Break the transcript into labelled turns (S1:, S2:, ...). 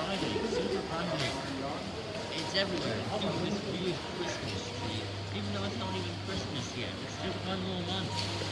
S1: Friday, Super Monday. It's everywhere. It's doing Christmas tree. Even though it's not even Christmas yet, it's just one more month.